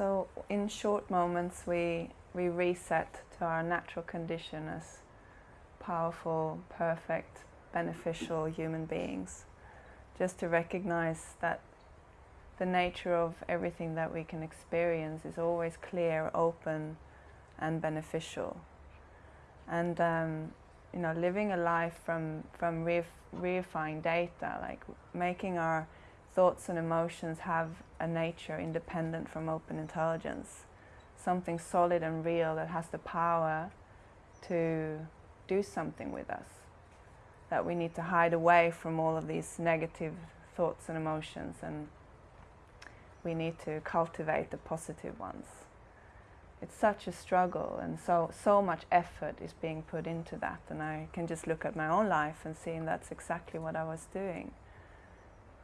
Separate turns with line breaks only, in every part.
So in short moments we, we reset to our natural condition as powerful, perfect, beneficial human beings. Just to recognize that the nature of everything that we can experience is always clear, open and beneficial. And um, you know, living a life from, from reifying data, like making our thoughts and emotions have a nature independent from open intelligence, something solid and real that has the power to do something with us, that we need to hide away from all of these negative thoughts and emotions and we need to cultivate the positive ones. It's such a struggle and so, so much effort is being put into that and I can just look at my own life and see that's exactly what I was doing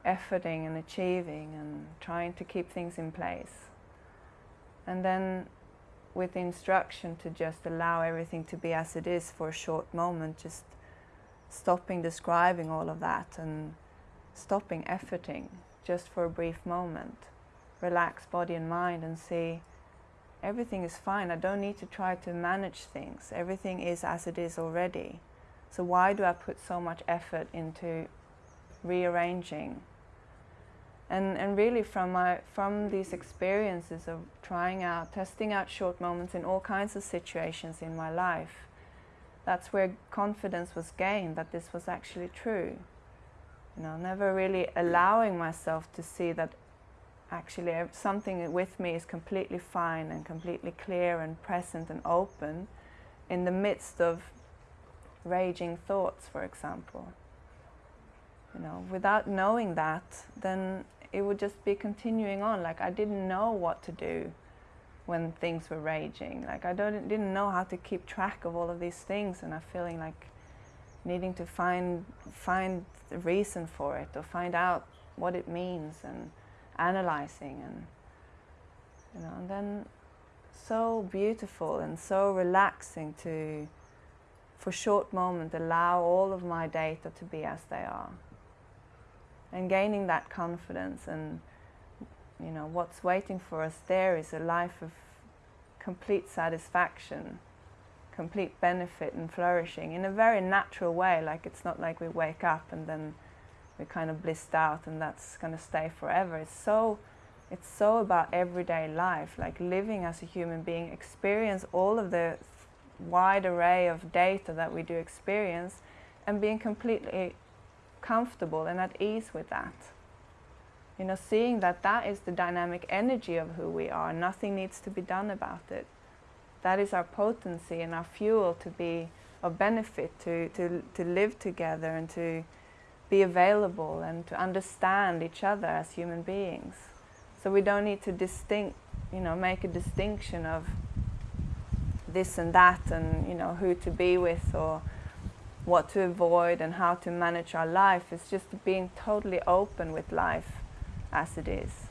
efforting and achieving and trying to keep things in place. And then with the instruction to just allow everything to be as it is for a short moment, just stopping describing all of that and stopping efforting just for a brief moment. Relax body and mind and see everything is fine. I don't need to try to manage things. Everything is as it is already. So why do I put so much effort into rearranging and, and really from, my, from these experiences of trying out, testing out short moments in all kinds of situations in my life, that's where confidence was gained, that this was actually true. You know, never really allowing myself to see that actually something with me is completely fine and completely clear and present and open in the midst of raging thoughts, for example. You know, without knowing that, then it would just be continuing on. Like I didn't know what to do when things were raging. Like I don't, didn't know how to keep track of all of these things and I'm feeling like needing to find, find the reason for it or find out what it means and analyzing and, you know, and then so beautiful and so relaxing to, for short moment, allow all of my data to be as they are and gaining that confidence and you know what's waiting for us there is a life of complete satisfaction complete benefit and flourishing in a very natural way. Like it's not like we wake up and then we're kind of blissed out and that's going to stay forever. It's so it's so about everyday life like living as a human being experience all of the wide array of data that we do experience and being completely comfortable and at ease with that. You know, seeing that that is the dynamic energy of who we are, nothing needs to be done about it. That is our potency and our fuel to be of benefit, to, to, to live together and to be available and to understand each other as human beings. So we don't need to distinct, you know, make a distinction of this and that and, you know, who to be with or what to avoid and how to manage our life is just being totally open with life as it is.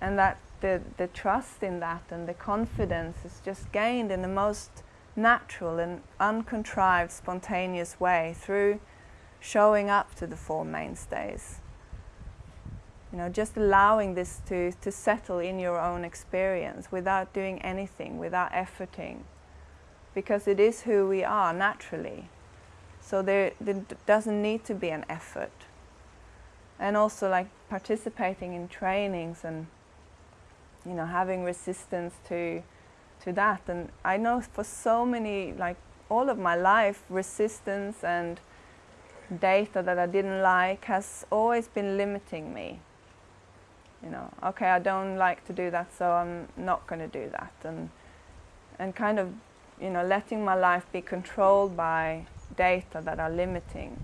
And that the, the trust in that and the confidence is just gained in the most natural and uncontrived, spontaneous way through showing up to the Four Mainstays. You know, just allowing this to, to settle in your own experience without doing anything, without efforting, because it is who we are naturally. So there, there doesn't need to be an effort. And also like participating in trainings and you know having resistance to to that. And I know for so many like all of my life resistance and data that I didn't like has always been limiting me. You know, okay, I don't like to do that, so I'm not going to do that. And and kind of you know, letting my life be controlled by data that are limiting.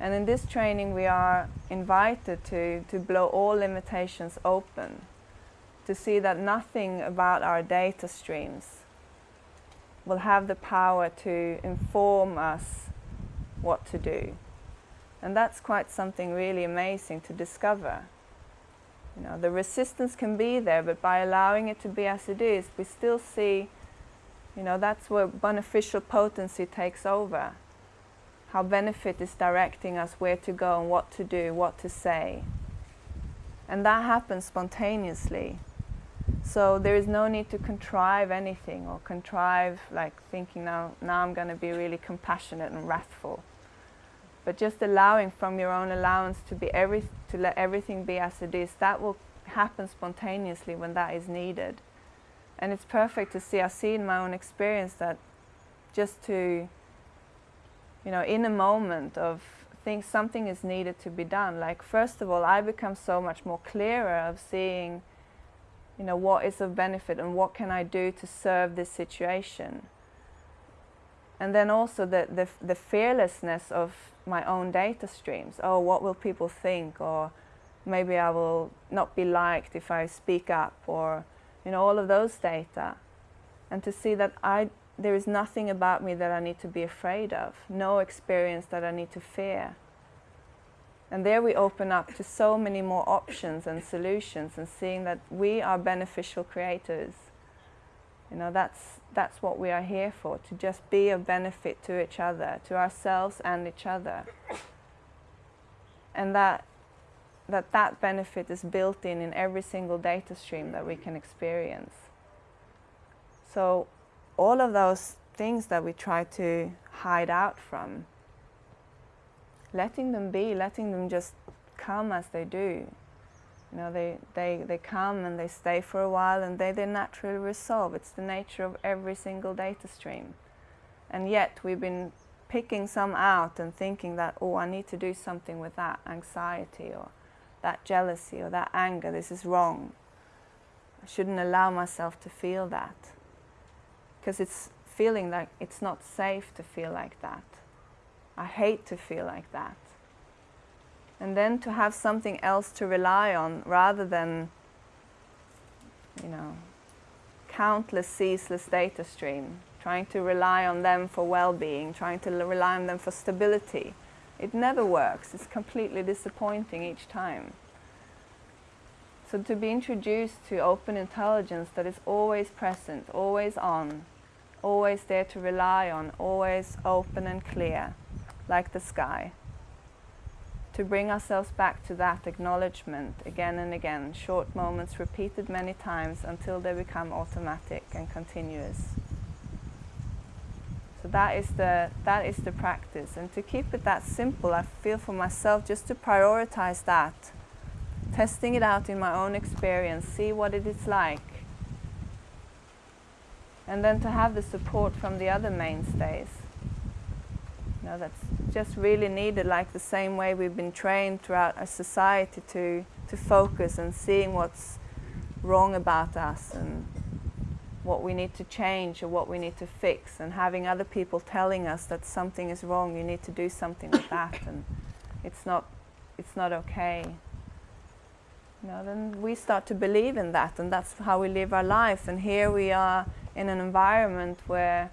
And in this training we are invited to, to blow all limitations open, to see that nothing about our data streams will have the power to inform us what to do. And that's quite something really amazing to discover. You know, the resistance can be there, but by allowing it to be as it is, we still see you know, that's where beneficial potency takes over. How benefit is directing us where to go and what to do, what to say. And that happens spontaneously. So there is no need to contrive anything or contrive like thinking now, now I'm going to be really compassionate and wrathful. But just allowing from your own allowance to be every, to let everything be as it is, that will happen spontaneously when that is needed. And it's perfect to see, I see in my own experience that just to, you know, in a moment of think something is needed to be done, like first of all, I become so much more clearer of seeing you know, what is of benefit and what can I do to serve this situation. And then also the, the, the fearlessness of my own data streams. Oh, what will people think? Or maybe I will not be liked if I speak up or, you know, all of those data. And to see that I, there is nothing about me that I need to be afraid of, no experience that I need to fear. And there we open up to so many more options and solutions and seeing that we are beneficial creators. You know, that's, that's what we are here for, to just be of benefit to each other, to ourselves and each other. And that that, that benefit is built in in every single data stream that we can experience. So all of those things that we try to hide out from, letting them be, letting them just come as they do. You know, they, they, they come and they stay for a while and they, they naturally resolve. It's the nature of every single data stream. And yet we've been picking some out and thinking that, oh, I need to do something with that anxiety or that jealousy or that anger. This is wrong. I shouldn't allow myself to feel that. Because it's feeling like it's not safe to feel like that. I hate to feel like that. And then to have something else to rely on rather than, you know, countless ceaseless data stream, trying to rely on them for well-being, trying to rely on them for stability. It never works. It's completely disappointing each time. So to be introduced to open intelligence that is always present, always on, always there to rely on, always open and clear, like the sky. To bring ourselves back to that acknowledgement again and again, short moments repeated many times until they become automatic and continuous. That is the that is the practice, and to keep it that simple, I feel for myself just to prioritize that, testing it out in my own experience, see what it is like, and then to have the support from the other mainstays. You know, that's just really needed, like the same way we've been trained throughout our society to, to focus and seeing what's wrong about us and what we need to change or what we need to fix and having other people telling us that something is wrong, you need to do something with that and it's not, it's not okay. You know, then we start to believe in that and that's how we live our life and here we are in an environment where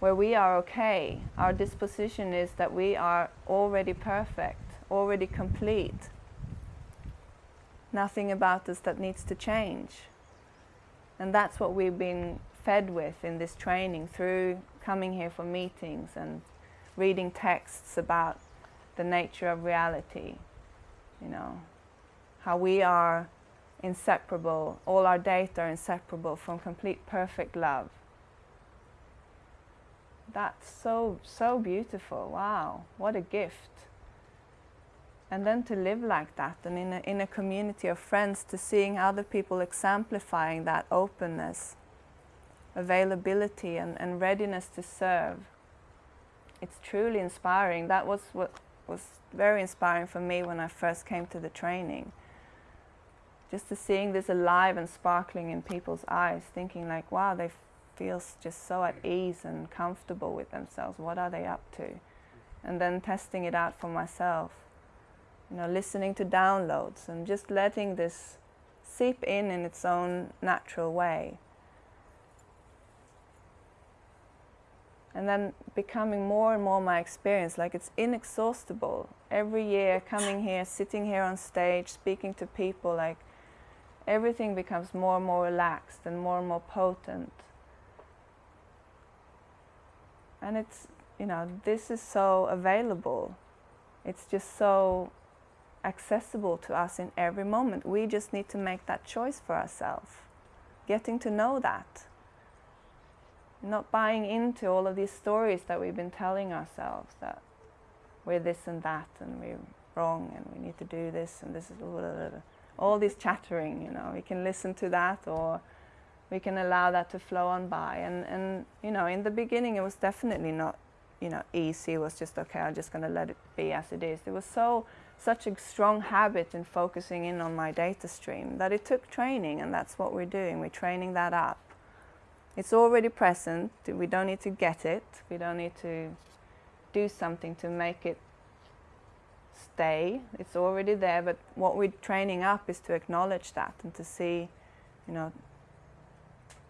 where we are okay. Our disposition is that we are already perfect, already complete. Nothing about us that needs to change. And that's what we've been fed with in this training through coming here for meetings and reading texts about the nature of reality. You know, how we are inseparable, all our data are inseparable from complete perfect love that's so, so beautiful. Wow, what a gift. And then to live like that and in a, in a community of friends to seeing other people exemplifying that openness, availability and, and readiness to serve. It's truly inspiring. That was what was very inspiring for me when I first came to the training. Just to seeing this alive and sparkling in people's eyes, thinking like, wow, they feel just so at ease and comfortable with themselves. What are they up to? And then testing it out for myself. You know, listening to downloads and just letting this seep in in its own natural way. And then becoming more and more my experience, like it's inexhaustible. Every year coming here, sitting here on stage, speaking to people, like everything becomes more and more relaxed and more and more potent. And it's, you know, this is so available. It's just so accessible to us in every moment. We just need to make that choice for ourselves. getting to know that. Not buying into all of these stories that we've been telling ourselves that we're this and that and we're wrong and we need to do this and this is blah, blah, blah. all this chattering, you know, we can listen to that or we can allow that to flow on by. And, and you know, in the beginning it was definitely not, you know, easy. It was just, okay, I'm just going to let it be as it is. It was so, such a strong habit in focusing in on my data stream that it took training and that's what we're doing. We're training that up. It's already present. We don't need to get it. We don't need to do something to make it stay. It's already there, but what we're training up is to acknowledge that and to see, you know,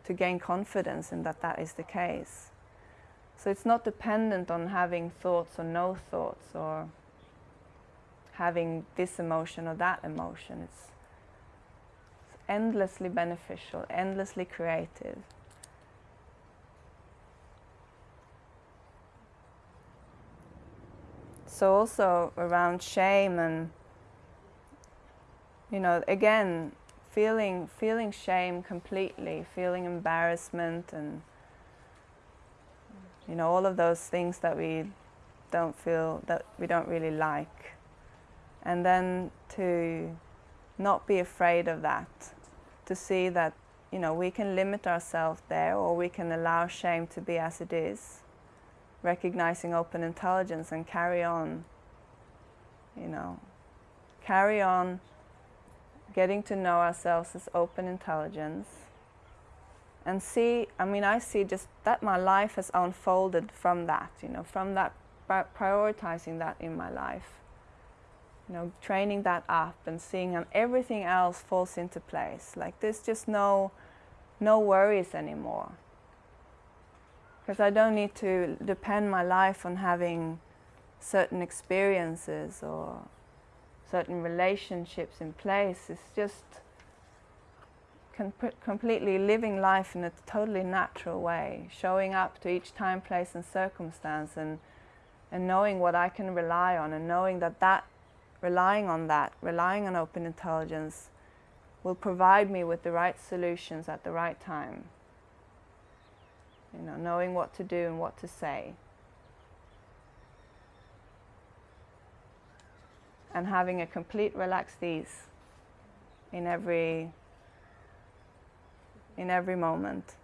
to gain confidence in that that is the case. So it's not dependent on having thoughts or no thoughts or having this emotion or that emotion. It's, it's endlessly beneficial, endlessly creative. So also around shame and you know again feeling feeling shame completely, feeling embarrassment and you know all of those things that we don't feel that we don't really like. And then to not be afraid of that, to see that you know we can limit ourselves there or we can allow shame to be as it is, recognizing open intelligence and carry on, you know, carry on getting to know ourselves as open intelligence and see, I mean, I see just that my life has unfolded from that, you know, from that, prioritizing that in my life. You know, training that up and seeing how everything else falls into place. Like there's just no, no worries anymore. Because I don't need to depend my life on having certain experiences or certain relationships in place. It's just completely living life in a totally natural way, showing up to each time, place and circumstance and, and knowing what I can rely on and knowing that that, relying on that, relying on open intelligence will provide me with the right solutions at the right time. You know, knowing what to do and what to say. and having a complete relaxed ease in every in every moment.